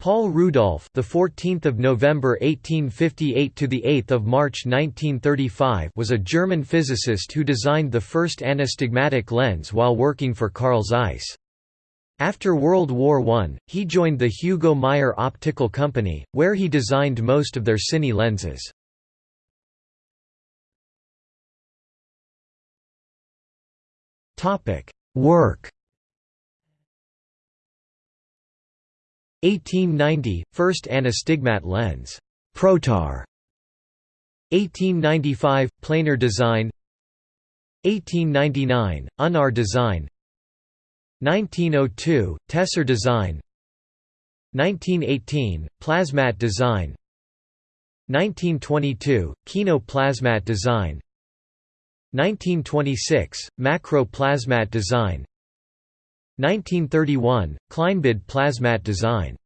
Paul Rudolph, the 14th of November 1858 to the 8th of March 1935, was a German physicist who designed the first anastigmatic lens while working for Carl Zeiss. After World War I, he joined the Hugo Meyer Optical Company, where he designed most of their cine lenses. Topic: Work 1890 – First anastigmat lens. Protar. 1895 – Planar design. 1899 – Unar design. 1902 – Tessar design. 1918 – Plasmat design. 1922 – Kino plasmat design. 1926 – Macro plasmat design 1931 – Kleinbild plasmat design